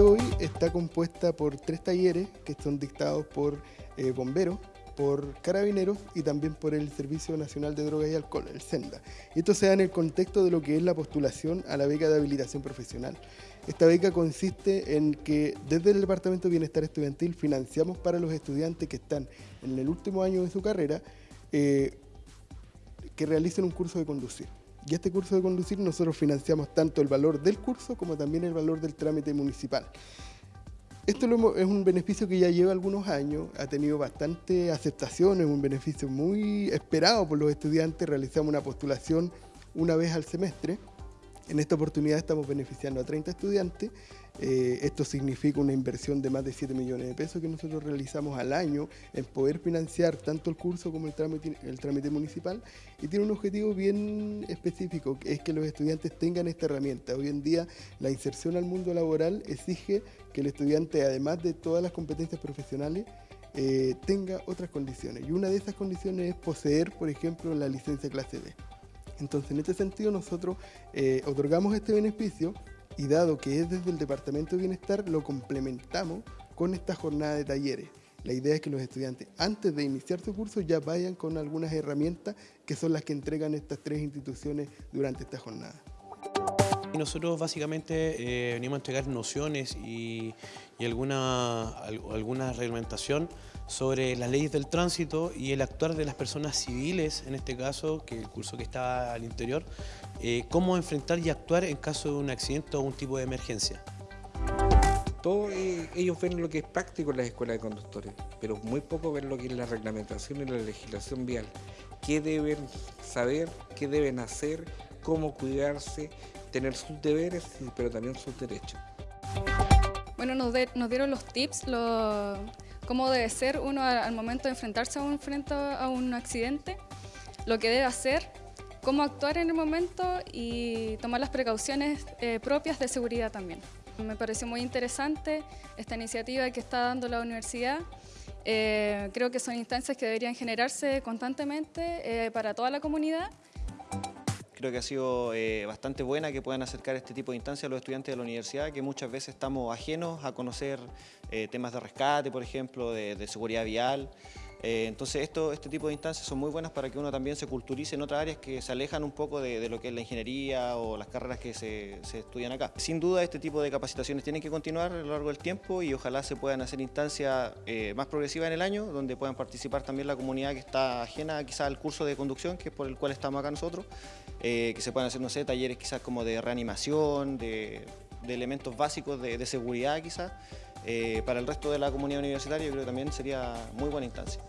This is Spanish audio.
hoy está compuesta por tres talleres que son dictados por eh, bomberos, por carabineros y también por el Servicio Nacional de Drogas y Alcohol, el SENDA. Esto se da en el contexto de lo que es la postulación a la beca de habilitación profesional. Esta beca consiste en que desde el Departamento de Bienestar Estudiantil financiamos para los estudiantes que están en el último año de su carrera eh, que realicen un curso de conducir. Y este curso de conducir nosotros financiamos tanto el valor del curso como también el valor del trámite municipal. Esto es un beneficio que ya lleva algunos años, ha tenido bastante aceptación, es un beneficio muy esperado por los estudiantes, realizamos una postulación una vez al semestre en esta oportunidad estamos beneficiando a 30 estudiantes. Eh, esto significa una inversión de más de 7 millones de pesos que nosotros realizamos al año en poder financiar tanto el curso como el trámite, municipal y tiene un objetivo bien específico, que es que los estudiantes tengan esta herramienta. Hoy en día la inserción al mundo laboral exige que el estudiante, además de todas las competencias profesionales, eh, tenga otras condiciones. Y una de esas condiciones es poseer, por ejemplo, la licencia clase B. Entonces, en este sentido, nosotros eh, otorgamos este beneficio y dado que es desde el Departamento de Bienestar, lo complementamos con esta jornada de talleres. La idea es que los estudiantes, antes de iniciar su curso, ya vayan con algunas herramientas que son las que entregan estas tres instituciones durante esta jornada. Y nosotros básicamente eh, venimos a entregar nociones y, alguna, alguna reglamentación sobre las leyes del tránsito y el actuar de las personas civiles, en este caso, que el curso que está al interior, eh, cómo enfrentar y actuar en caso de un accidente o un tipo de emergencia. Todos eh, ellos ven lo que es práctico en las escuelas de conductores, pero muy poco ven lo que es la reglamentación y la legislación vial. ¿Qué deben saber? ¿Qué deben hacer? ¿Cómo cuidarse? Tener sus deberes, pero también sus derechos. Bueno, nos, nos dieron los tips, los cómo debe ser uno al momento de enfrentarse a un, frente a un accidente, lo que debe hacer, cómo actuar en el momento y tomar las precauciones eh, propias de seguridad también. Me pareció muy interesante esta iniciativa que está dando la universidad. Eh, creo que son instancias que deberían generarse constantemente eh, para toda la comunidad. Creo que ha sido eh, bastante buena que puedan acercar este tipo de instancias a los estudiantes de la universidad, que muchas veces estamos ajenos a conocer eh, temas de rescate, por ejemplo, de seguridad vial. Eh, entonces esto, este tipo de instancias son muy buenas para que uno también se culturice en otras áreas que se alejan un poco de, lo que es la ingeniería o las carreras que se, estudian acá. Sin duda este tipo de capacitaciones tienen que continuar a lo largo del tiempo y ojalá se puedan hacer instancias eh, más progresivas en el año, donde puedan participar también la comunidad que está ajena quizás al curso de conducción, que es por el cual estamos acá nosotros, eh, que se puedan hacer, no sé, talleres quizás como de reanimación, de, elementos básicos de, de seguridad quizás, eh, para el resto de la comunidad universitaria yo creo que también sería muy buena instancia.